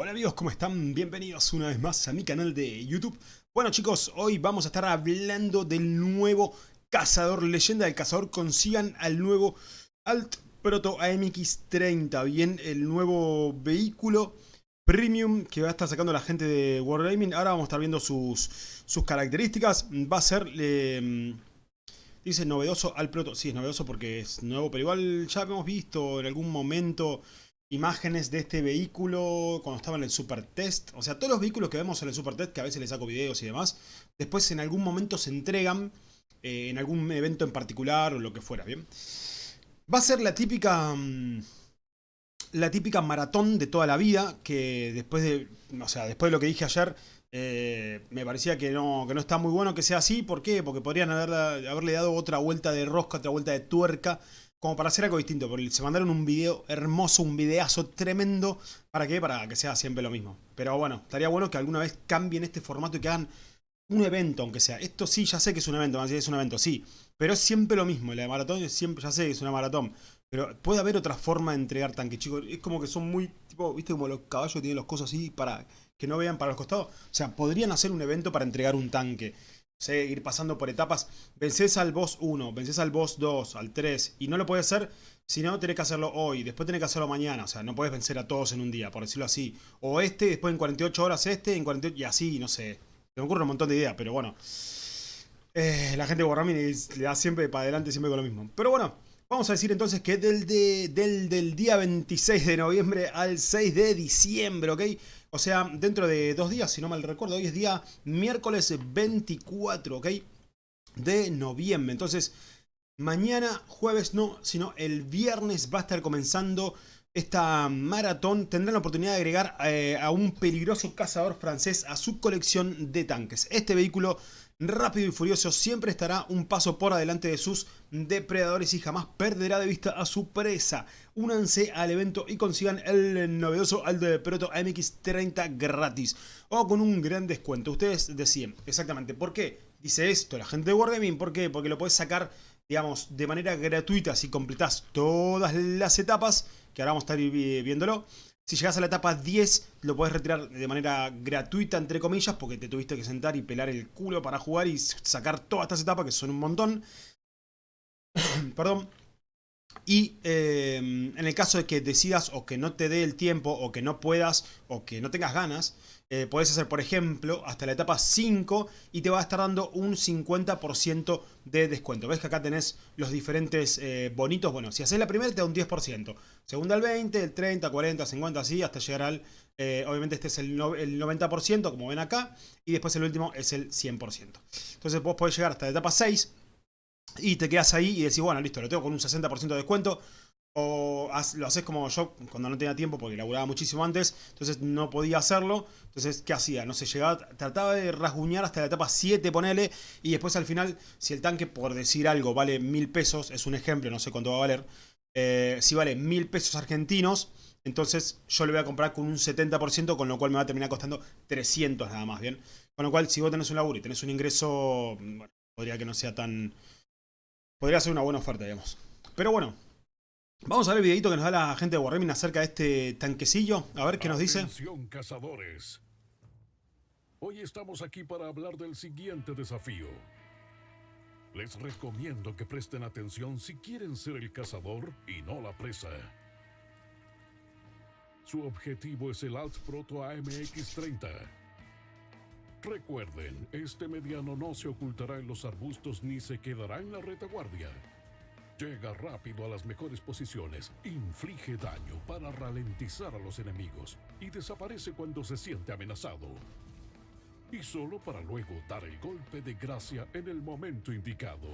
Hola amigos, ¿cómo están? Bienvenidos una vez más a mi canal de YouTube. Bueno chicos, hoy vamos a estar hablando del nuevo cazador, leyenda del cazador. Consigan al nuevo Alt Proto AMX30, bien, el nuevo vehículo premium que va a estar sacando la gente de Wargaming. Ahora vamos a estar viendo sus, sus características. Va a ser... Dice novedoso al proto. Sí, es novedoso porque es nuevo, pero igual ya hemos visto en algún momento imágenes de este vehículo cuando estaba en el Super Test. O sea, todos los vehículos que vemos en el Super Test, que a veces les saco videos y demás, después en algún momento se entregan eh, en algún evento en particular o lo que fuera, ¿bien? Va a ser la típica... Mm, la típica maratón de toda la vida, que después de, o sea, después de lo que dije ayer, eh, me parecía que no, que no está muy bueno que sea así. ¿Por qué? Porque podrían haberle dado otra vuelta de rosca, otra vuelta de tuerca como para hacer algo distinto. Porque se mandaron un video hermoso, un videazo tremendo. ¿Para qué? Para que sea siempre lo mismo. Pero bueno, estaría bueno que alguna vez cambien este formato y que hagan un evento, aunque sea. Esto sí, ya sé que es un evento, es un evento, sí. Pero es siempre lo mismo. La de maratón siempre, ya sé que es una maratón. Pero puede haber otra forma de entregar tanques, chicos. Es como que son muy, tipo, viste como los caballos tienen los cosas así para que no vean para los costados. O sea, podrían hacer un evento para entregar un tanque sé, ir pasando por etapas. Vences al boss 1, vences al boss 2, al 3. Y no lo puedes hacer si no tenés que hacerlo hoy. Después tenés que hacerlo mañana. O sea, no puedes vencer a todos en un día, por decirlo así. O este, después en 48 horas este, en 48... Y así, no sé. Me ocurre un montón de ideas, pero bueno. Eh, la gente de Wargaming le da siempre para adelante, siempre con lo mismo. Pero bueno, vamos a decir entonces que del, del, del día 26 de noviembre al 6 de diciembre, ¿ok? O sea, dentro de dos días, si no mal recuerdo, hoy es día miércoles 24, ¿ok? De noviembre. Entonces, mañana, jueves no, sino el viernes va a estar comenzando esta maratón. Tendrán la oportunidad de agregar eh, a un peligroso cazador francés a su colección de tanques. Este vehículo rápido y furioso siempre estará un paso por adelante de sus depredadores y jamás perderá de vista a su presa. Únanse al evento y consigan el novedoso Aldo Proto MX30 gratis o con un gran descuento. Ustedes decían exactamente por qué dice esto la gente de Wargaming. ¿Por qué? Porque lo puedes sacar digamos, de manera gratuita si completas todas las etapas, que ahora vamos a estar viéndolo. Si llegas a la etapa 10, lo puedes retirar de manera gratuita, entre comillas, porque te tuviste que sentar y pelar el culo para jugar y sacar todas estas etapas, que son un montón. Perdón. Y eh, en el caso de que decidas o que no te dé el tiempo, o que no puedas, o que no tengas ganas, eh, puedes hacer, por ejemplo, hasta la etapa 5 y te va a estar dando un 50% de descuento. ¿Ves que acá tenés los diferentes eh, bonitos? Bueno, si haces la primera te da un 10%. Segunda el 20, el 30, 40, 50, así, hasta llegar al... Eh, obviamente este es el, el 90%, como ven acá. Y después el último es el 100%. Entonces vos podés llegar hasta la etapa 6 y te quedas ahí y decís, bueno, listo, lo tengo con un 60% de descuento o lo haces como yo cuando no tenía tiempo porque laburaba muchísimo antes, entonces no podía hacerlo. Entonces, ¿qué hacía? No sé, llegaba, trataba de rasguñar hasta la etapa 7, ponele, y después al final, si el tanque, por decir algo, vale mil pesos, es un ejemplo, no sé cuánto va a valer, eh, si vale mil pesos argentinos, entonces yo lo voy a comprar con un 70%, con lo cual me va a terminar costando 300 nada más, ¿bien? Con lo cual, si vos tenés un laburo y tenés un ingreso, bueno, podría que no sea tan... Podría ser una buena oferta, digamos. Pero bueno, Vamos a ver el videito que nos da la gente de Wargaming acerca de este tanquecillo. A ver qué nos dice. cazadores. Hoy estamos aquí para hablar del siguiente desafío. Les recomiendo que presten atención si quieren ser el cazador y no la presa. Su objetivo es el Alt Proto AMX-30. Recuerden, este mediano no se ocultará en los arbustos ni se quedará en la retaguardia. Llega rápido a las mejores posiciones, inflige daño para ralentizar a los enemigos y desaparece cuando se siente amenazado. Y solo para luego dar el golpe de gracia en el momento indicado.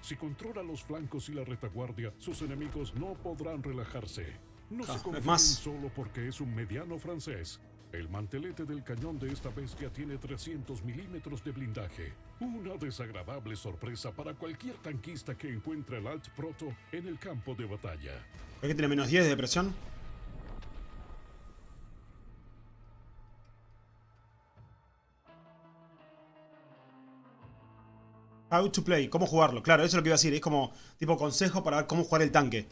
Si controla los flancos y la retaguardia, sus enemigos no podrán relajarse. No se ah, confíen solo porque es un mediano francés. El mantelete del cañón de esta bestia tiene 300 milímetros de blindaje. Una desagradable sorpresa para cualquier tanquista que encuentre el Alt Proto en el campo de batalla. ¿Es que tiene menos 10 de presión? How to play, cómo jugarlo. Claro, eso es lo que iba a decir. Es como tipo consejo para ver cómo jugar el tanque.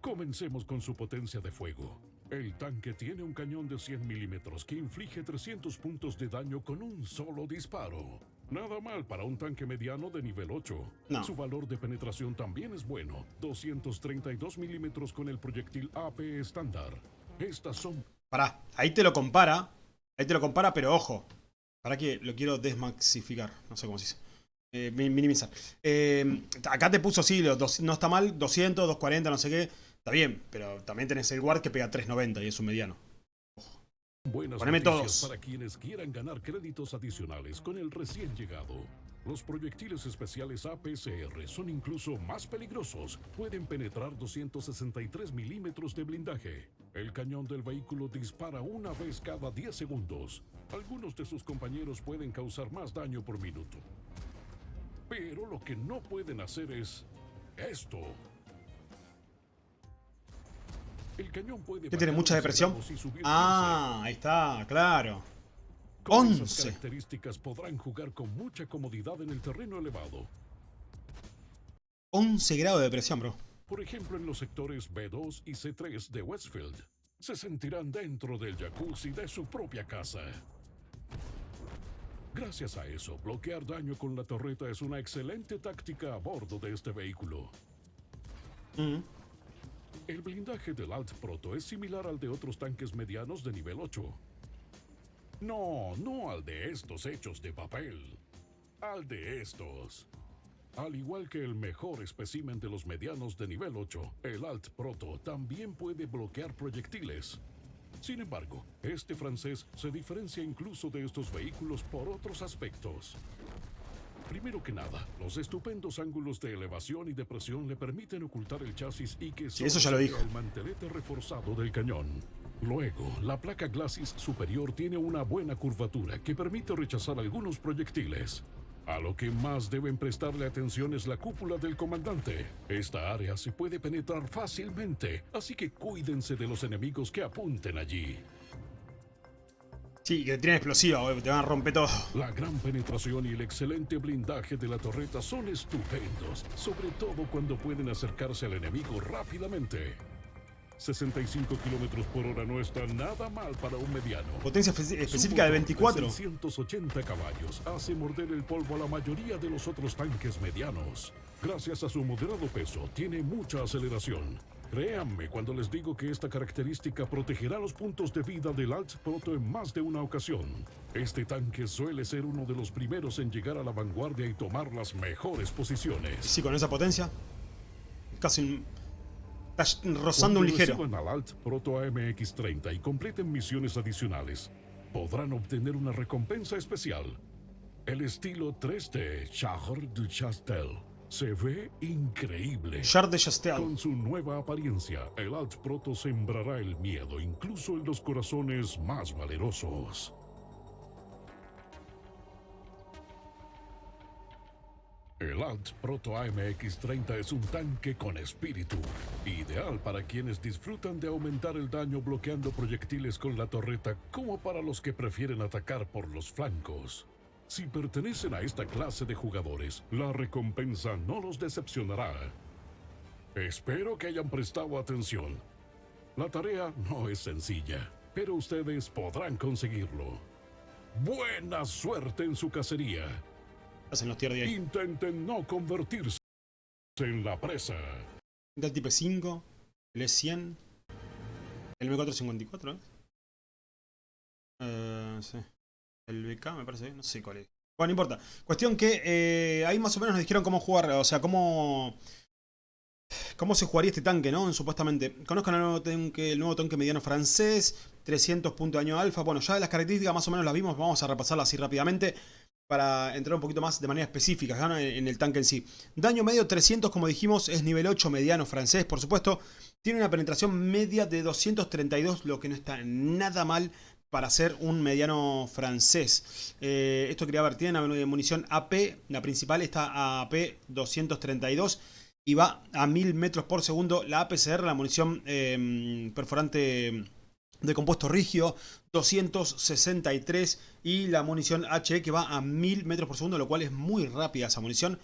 Comencemos con su potencia de fuego. El tanque tiene un cañón de 100 milímetros que inflige 300 puntos de daño con un solo disparo. Nada mal para un tanque mediano de nivel 8. Su valor de penetración también es bueno. 232 milímetros con el proyectil AP estándar. Estas son... Pará, ahí te lo compara. Ahí te lo compara, pero ojo. Para que lo quiero desmaxificar. No sé cómo se dice. Eh, minimizar. Eh, acá te puso, sí, no está mal, 200, 240, no sé qué. Está bien, pero también tenés el guard que pega 390 y es un mediano. Buenas Poneme todos. para quienes quieran ganar créditos adicionales con el recién llegado. Los proyectiles especiales APCR son incluso más peligrosos. Pueden penetrar 263 milímetros de blindaje. El cañón del vehículo dispara una vez cada 10 segundos. Algunos de sus compañeros pueden causar más daño por minuto. Pero lo que no pueden hacer es esto. El cañón puede ¿Qué tiene mucha depresión? Ah, ahí está, claro. Con 11. Esas características podrán jugar con mucha comodidad en el terreno elevado. 11 grados de depresión, bro. Por ejemplo, en los sectores B2 y C3 de Westfield, se sentirán dentro del jacuzzi de su propia casa. Gracias a eso, bloquear daño con la torreta es una excelente táctica a bordo de este vehículo. Mm. El blindaje del Alt Proto es similar al de otros tanques medianos de nivel 8. No, no al de estos hechos de papel. Al de estos. Al igual que el mejor espécimen de los medianos de nivel 8, el Alt Proto también puede bloquear proyectiles. Sin embargo, este francés se diferencia incluso de estos vehículos por otros aspectos. Primero que nada, los estupendos ángulos de elevación y depresión le permiten ocultar el chasis y que sí, eso ya lo dijo. el mantelete reforzado del cañón. Luego, la placa glacis superior tiene una buena curvatura que permite rechazar algunos proyectiles. A lo que más deben prestarle atención es la cúpula del comandante. Esta área se puede penetrar fácilmente, así que cuídense de los enemigos que apunten allí. Sí, que tiene explosiva, te van a romper todo. La gran penetración y el excelente blindaje de la torreta son estupendos, sobre todo cuando pueden acercarse al enemigo rápidamente. 65 kilómetros por hora no está nada mal para un mediano. Potencia específica de 24. 180 caballos hace morder el polvo a la mayoría de los otros tanques medianos. Gracias a su moderado peso, tiene mucha aceleración Créanme cuando les digo que esta característica protegerá los puntos de vida del Alt Proto en más de una ocasión. Este tanque suele ser uno de los primeros en llegar a la vanguardia y tomar las mejores posiciones. Sí, con esa potencia, casi rozando un ligero. Cuando al Alt Proto AMX-30 y completen misiones adicionales, podrán obtener una recompensa especial. El estilo 3D Char du Chastel se ve increíble. de Chastel. Con su nueva apariencia, el Alt Proto sembrará el miedo incluso en los corazones más valerosos. El Alt Proto AMX-30 es un tanque con espíritu, ideal para quienes disfrutan de aumentar el daño bloqueando proyectiles con la torreta como para los que prefieren atacar por los flancos. Si pertenecen a esta clase de jugadores, la recompensa no los decepcionará. Espero que hayan prestado atención. La tarea no es sencilla, pero ustedes podrán conseguirlo. Buena suerte en su cacería. Hacen los de ahí. Intenten no convertirse en la presa. El tipo 5, el E100, el M454, ¿eh? Eh, sí. El BK me parece, no sé cuál es. Bueno, no importa. Cuestión que eh, ahí más o menos nos dijeron cómo jugar, o sea, cómo... ¿Cómo se jugaría este tanque, no? Supuestamente. Conozcan el nuevo tanque, el nuevo tanque mediano francés, 300 puntos de daño alfa. Bueno, ya las características más o menos las vimos, vamos a repasarlas así rápidamente para entrar un poquito más de manera específica en el tanque en sí. Daño medio 300, como dijimos, es nivel 8 mediano francés, por supuesto. Tiene una penetración media de 232, lo que no está nada mal para ser un mediano francés. Eh, esto quería ver, tiene una munición AP, la principal está AP 232 y va a 1000 metros por segundo. La APCR, la munición em, perforante de compuesto rígido, 263 y la munición HE que va a 1000 metros por segundo, lo cual es muy rápida esa munición.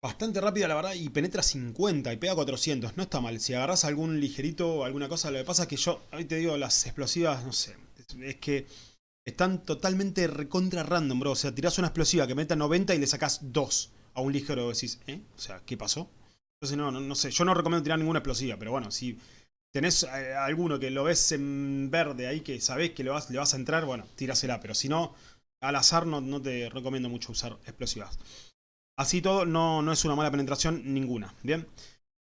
Bastante rápida la verdad y penetra 50 y pega 400, no está mal. Si agarras algún ligerito o alguna cosa, lo que pasa es que yo, ahí te digo, las explosivas, no sé, es que están totalmente recontra random, bro. O sea, tirás una explosiva que meta 90 y le sacás 2 a un ligero decís, ¿eh? O sea, ¿qué pasó? Entonces no, no, sé, yo no recomiendo tirar ninguna explosiva, pero bueno, si tenés eh, alguno que lo ves en verde ahí, que sabés que le vas, le vas a entrar, bueno, tírasela, pero si no, al azar no, no te recomiendo mucho usar explosivas. Así todo, no, no es una mala penetración ninguna. Bien.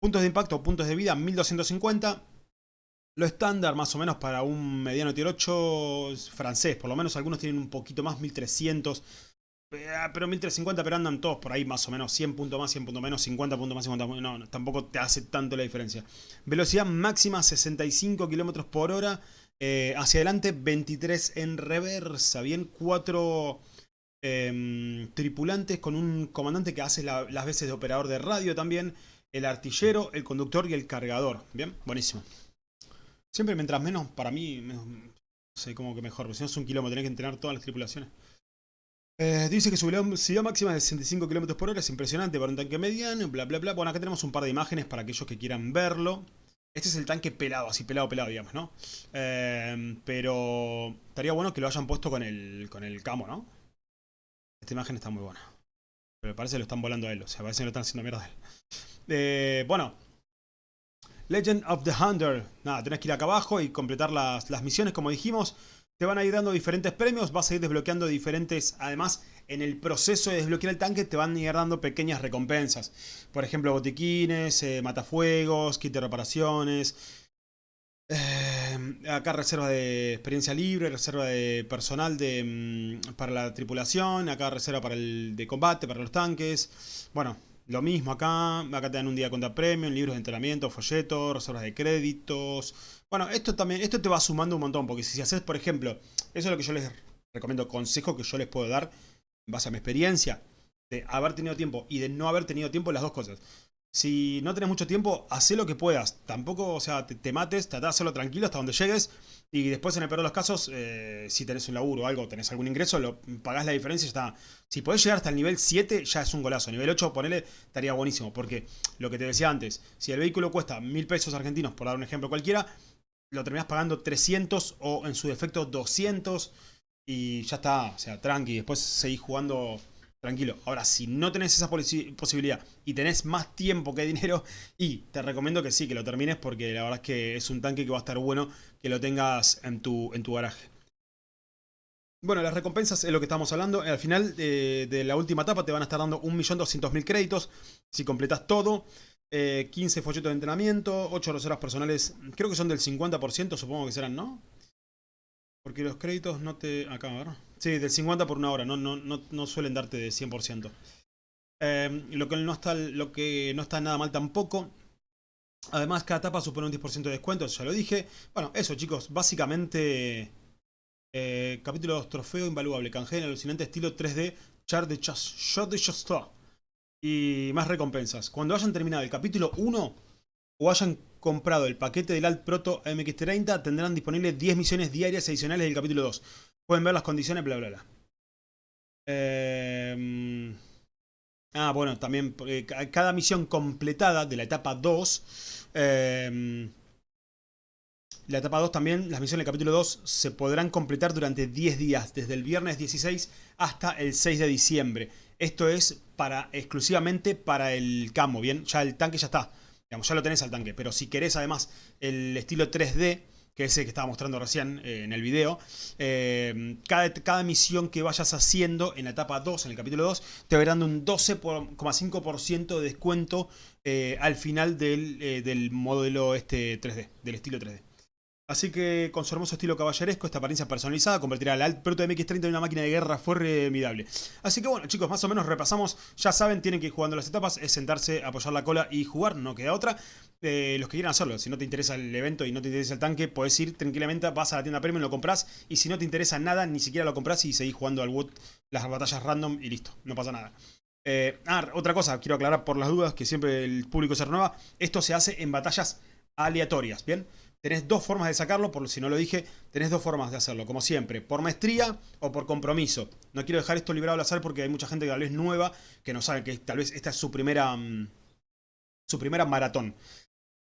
Puntos de impacto, puntos de vida, 1250. Lo estándar más o menos para un mediano tier 8 francés. Por lo menos algunos tienen un poquito más, 1300. Eh, pero 1350, pero andan todos por ahí más o menos. 100 puntos más, 100 puntos menos, 50 puntos más, 50 puntos No, tampoco te hace tanto la diferencia. Velocidad máxima 65 km por hora. Eh, hacia adelante 23 en reversa. Bien, 4 Em, tripulantes con un comandante que hace las veces de operador de radio también, el artillero, el conductor y el cargador. Bien, buenísimo. Siempre mientras menos, para mí, no sé cómo que mejor, si no es un kilómetro, tenés que entrenar todas las tripulaciones. Eh, dice que su velocidad máxima es de 65 km por hora, es impresionante para un tanque mediano, bla bla bla. Bueno, acá tenemos un par de imágenes para aquellos que quieran verlo. Este es el tanque pelado, así pelado, pelado, digamos, ¿no? Eh, pero estaría bueno que lo hayan puesto con el, con el camo, ¿no? Esta imagen está muy buena. Pero parece que lo están volando a él. O sea, parece que lo están haciendo mierda a él. Eh, bueno. Legend of the Hunter. Nada, tenés que ir acá abajo y completar las, las misiones, como dijimos. Te van a ir dando diferentes premios, vas a ir desbloqueando diferentes... Además, en el proceso de desbloquear el tanque te van a ir dando pequeñas recompensas. Por ejemplo, botiquines, eh, matafuegos, kit de reparaciones, eh, acá reserva de experiencia libre, reserva de personal de, mm, para la tripulación, acá reserva para el de combate, para los tanques. Bueno, lo mismo acá, acá te dan un día contra premium, libros de entrenamiento, folletos, reservas de créditos. Bueno, esto también, esto te va sumando un montón, porque si haces, por ejemplo, eso es lo que yo les recomiendo, consejo que yo les puedo dar, en base a mi experiencia, de haber tenido tiempo y de no haber tenido tiempo, las dos cosas. Si no tenés mucho tiempo, haz lo que puedas. Tampoco, o sea, te, mates, tratá de hacerlo tranquilo hasta donde llegues. Y después, en el peor de los casos, eh, si tenés un laburo o algo, tenés algún ingreso, lo, pagás la diferencia y ya está. Si podés llegar hasta el nivel 7, ya es un golazo. Nivel 8, ponele, estaría buenísimo. Porque lo que te decía antes, si el vehículo cuesta mil pesos argentinos, por dar un ejemplo cualquiera, lo terminás pagando 300 o en su defecto 200 y ya está. O sea, tranqui. Después seguís jugando tranquilo. Ahora, si no tenés esa posibilidad y tenés más tiempo que dinero, y te recomiendo que sí, que lo termines porque la verdad es que es un tanque que va a estar bueno que lo tengas en tu, en tu garaje. Bueno, las recompensas es lo que estamos hablando. Al final de, la última etapa te van a estar dando 1.200.000 créditos si completas todo. 15 eh, folletos de entrenamiento, 8 roseras personales, creo que son del 50%, supongo que serán, ¿no? Porque los créditos no te... Acá, a ver. Sí, del 50 por una hora, no, no, no, suelen darte de 100%. Em, lo, que no está, lo que no está nada mal tampoco. Además, cada etapa supone un 10% de descuento, ya lo dije. Bueno, eso chicos, básicamente... Eh, capítulo 2, trofeo invaluable, canjea en alucinante estilo 3D, char de shot de Y más recompensas. Cuando hayan terminado el capítulo 1, o hayan comprado el paquete del Alt Proto MX30 tendrán disponibles 10 misiones diarias adicionales del capítulo 2. Pueden ver las condiciones, bla bla bla. Em, ah, bueno, también cada misión completada de la etapa 2... Em, la etapa 2 también, las misiones del capítulo 2 se podrán completar durante 10 días, desde el viernes 16 hasta el 6 de diciembre. Esto es para exclusivamente para el camo, ¿bien? Ya el tanque ya está ya lo tenés al tanque, pero si querés además el estilo 3D, que es el que estaba mostrando recién eh, en el video, eh, cada, cada, misión que vayas haciendo en la etapa 2, en el capítulo 2, te va dando un 12,5% de descuento eh, al final del, del modelo este 3D, del estilo 3D. Así que con su hermoso estilo caballeresco, esta apariencia personalizada convertirá al Alt Proto MX30 en una máquina de guerra formidable. Así que bueno chicos, más o menos repasamos, ya saben, tienen que ir jugando las etapas, es sentarse, apoyar la cola y jugar, no queda otra. Eh, los que quieran hacerlo, si no te interesa el evento y no te interesa el tanque, puedes ir tranquilamente, vas a la tienda premium, lo compras y si no te interesa nada, ni siquiera lo compras y seguís jugando al Wood, las batallas random y listo, no pasa nada. Eh, ah, otra cosa, quiero aclarar por las dudas que siempre el público se renueva, esto se hace en batallas aleatorias, ¿bien? Tenés dos formas de sacarlo, por si no lo dije, tenés dos formas de hacerlo, como siempre, por maestría o por compromiso. No quiero dejar esto librado al azar porque hay mucha gente que tal vez nueva, que no sabe que tal vez esta es su primera, mm, su primera maratón.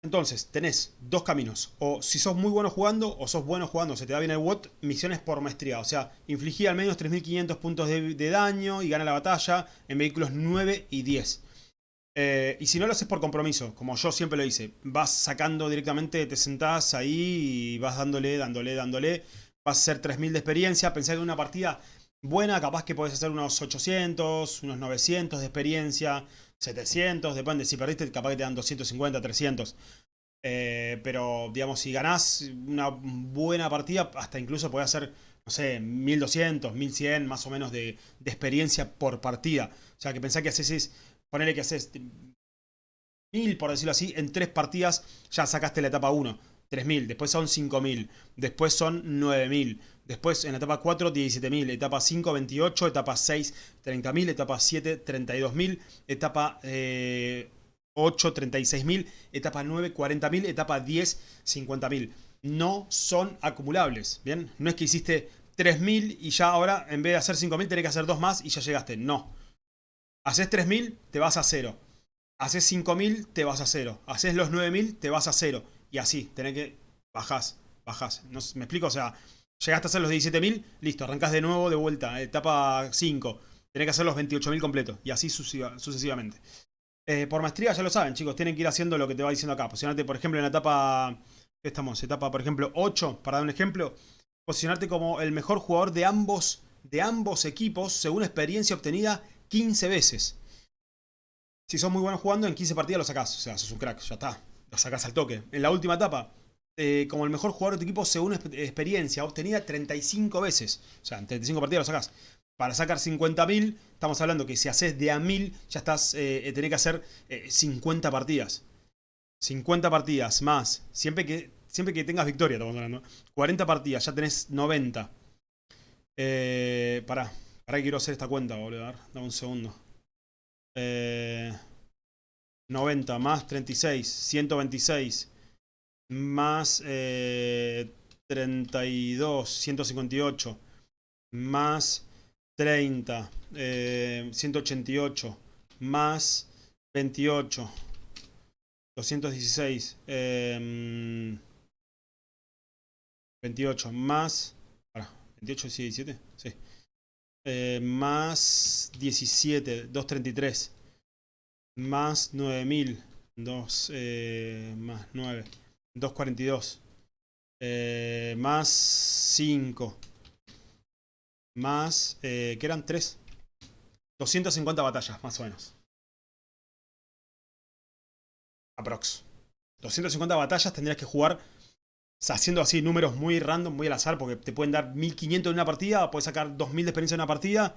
Entonces, tenés dos caminos. O si sos muy bueno jugando, o sos bueno jugando, se te da bien el WOT, misiones por maestría. O sea, infligí al menos 3.500 puntos de, daño y gana la batalla en vehículos 9 y 10. Eh, y si no lo haces por compromiso, como yo siempre lo hice, vas sacando directamente, te sentás ahí y vas dándole, dándole, dándole. Vas a hacer 3.000 de experiencia. Pensé que una partida buena, capaz que podés hacer unos 800, unos 900 de experiencia. 700, depende, si perdiste capaz que te dan 250, 300. Eh, pero, digamos, si ganás una buena partida, hasta incluso podés hacer, no sé, 1200, 1100 más o menos de, experiencia por partida. O sea, que pensá que haces, ponele que haces 1000, por decirlo así, en tres partidas ya sacaste la etapa 1. 3000, después son 5000, después son 9000, después en la etapa 4 17000, etapa 5 28, etapa 6 30000, etapa 7 32000, etapa 8 36000, etapa 9 40000, etapa 10 50000. No son acumulables, ¿bien? No es que hiciste 3000 y ya ahora en vez de hacer 5000 tenés que hacer dos más y ya llegaste, no. Haces 3000, te vas a 0. Haces 5000, te vas a 0. Haces los 9000, te vas a 0 y así, tenés que... Bajás, bajás. No, ¿Me explico? O sea, llegaste a hacer los 17.000, listo, arrancás de nuevo, de vuelta, etapa 5. Tenés que hacer los 28.000 completos. Y así sucesivamente. Eh, por maestría ya lo saben, chicos. Tienen que ir haciendo lo que te va diciendo acá. Posicionarte, por ejemplo, en la etapa... ¿Qué estamos? Etapa, por ejemplo, 8, para dar un ejemplo. Posicionarte como el mejor jugador de ambos, de ambos equipos, según experiencia obtenida 15 veces. Si sos muy bueno jugando, en 15 partidas lo sacás. O sea, sos un crack, ya está lo sacas al toque. En la última etapa, eh, como el mejor jugador de tu equipo según experiencia, obtenida 35 veces. O sea, en 35 partidas lo sacas. Para sacar 50.000, estamos hablando que si haces de a 1000, ya estás, eh, tenés que hacer 50 eh, partidas. 50 partidas más. Siempre que, siempre que tengas victoria, estamos hablando. 40 partidas, ya tenés 90. Eh, pará, que quiero hacer esta cuenta, boludo. Dame un segundo. Eh... 90 más 36, 126 más 32, 158 más 30, 188 eh, más 28, 216, 28 más, 28 y 17, sí, eh, más 17, 233 más 9000, 2 eh, más 9, 242, eh, más 5, más, eh, que eran 3, 250 batallas, más o menos. Aprox. 250 batallas tendrías que jugar haciendo así números muy random, muy al azar, porque te pueden dar 1500 en una partida, puedes sacar 2000 de experiencia en una partida,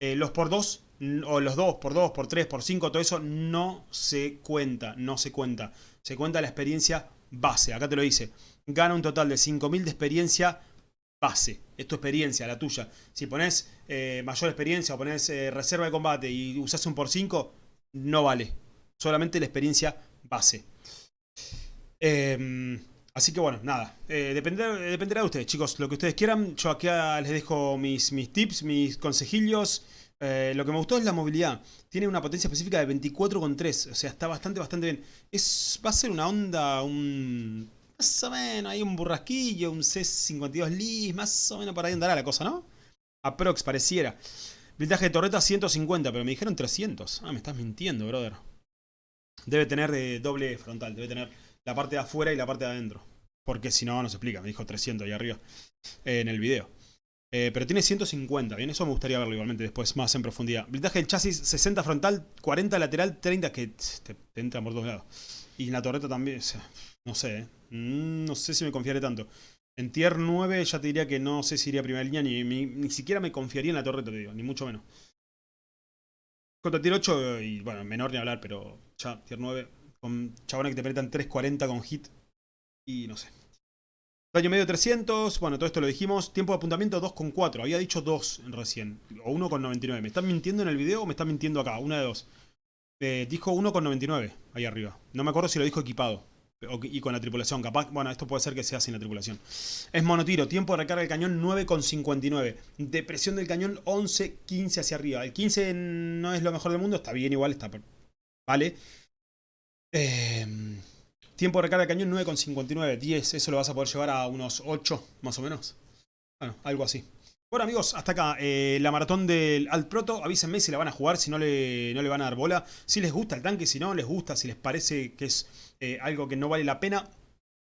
eh, los por 2, o los 2 por 2, por 3, por 5, todo eso no se cuenta, no se cuenta. Se cuenta la experiencia base, acá te lo dice. Gana un total de 5000 de experiencia base. Es tu experiencia, la tuya. Si pones eh, mayor experiencia o pones eh, reserva de combate y usas un por 5, no vale. Solamente la experiencia base. Em, así que bueno, nada. dependerá, dependerá de ustedes, chicos. Lo que ustedes quieran. Yo aquí les dejo mis, tips, mis consejillos. Eh, lo que me gustó es la movilidad. Tiene una potencia específica de 24,3. O sea, está bastante, bastante bien. Es, va a ser una onda, un... Más o menos, hay un burrasquillo, un C52 Lis, más o menos por ahí andará la cosa, ¿no? Aprox, pareciera. Blindaje de torreta 150, pero me dijeron 300. Ah, me estás mintiendo, brother. Debe tener doble frontal, debe tener la parte de afuera y la parte de adentro. Porque si no, no se explica. Me dijo 300 ahí arriba eh, en el video. Eh, pero tiene 150, bien, eso me gustaría verlo igualmente después, más en profundidad. Blindaje del chasis, 60 frontal, 40 lateral, 30 que te, entran por todos lados. Y en la torreta también, no sé, eh. mm, no sé si me confiaré tanto. En tier 9 ya te diría que no sé si iría a primera línea, ni, ni, siquiera me confiaría en la torreta, te digo, ni mucho menos. Contra tier 8, y bueno, menor ni hablar, pero ya tier 9, con chabones que te penetran 340 con hit, y no sé. Daño medio 300, bueno, todo esto lo dijimos. Tiempo de apuntamiento 2,4. Había dicho 2 recién. O 1,99. ¿Me están mintiendo en el video o me están mintiendo acá? Una de dos. Eh, dijo 1,99 ahí arriba. No me acuerdo si lo dijo equipado. y con la tripulación. Capaz, bueno, esto puede ser que sea sin la tripulación. Es monotiro. Tiempo de recarga del cañón 9,59. Depresión del cañón 11,15 hacia arriba. El 15 no es lo mejor del mundo. Está bien igual, está... Vale. Em, tiempo de recarga del cañón 9,59. 10. Eso lo vas a poder llevar a unos 8, más o menos. Bueno, algo así. Bueno amigos, hasta acá eh, la maratón del Alt Proto. Avísenme si la van a jugar, si no le, no le van a dar bola. Si les gusta el tanque, si no les gusta, si les parece que es eh, algo que no vale la pena.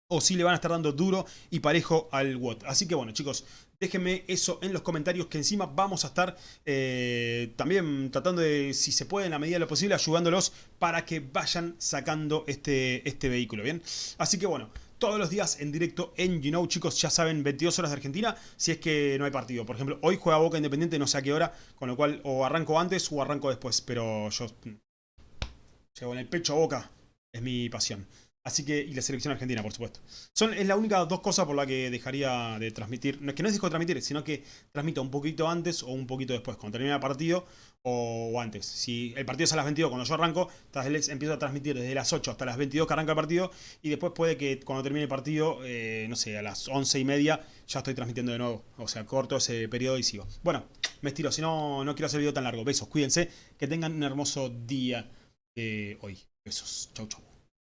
O si le van a estar dando duro y parejo al WOT. Así que bueno chicos, déjenme eso en los comentarios que encima vamos a estar eh, también tratando de, si se puede en la medida de lo posible, ayudándolos para que vayan sacando este, este vehículo, ¿bien? Así que bueno, todos los días en directo en Know, chicos, ya saben, 22 horas de Argentina, si es que no hay partido. Por ejemplo, hoy juega Boca Independiente, no sé a qué hora, con lo cual o arranco antes o arranco después, pero yo llevo en el pecho a Boca, es mi pasión. Así que, y la selección argentina, por supuesto. Son, es la única dos cosas por la que dejaría de transmitir. No es que no es dejo de transmitir, sino que transmito un poquito antes o un poquito después, cuando termine el partido o, antes. Si el partido es a las 22 cuando yo arranco, empiezo a transmitir desde las 8 hasta las 22 que arranca el partido. Y después puede que cuando termine el partido, eh, no sé, a las 11 y media ya estoy transmitiendo de nuevo. O sea, corto ese periodo y sigo. Bueno, me estiro, si no, no quiero hacer el video tan largo. Besos, cuídense, que tengan un hermoso día hoy. Besos, chau chau.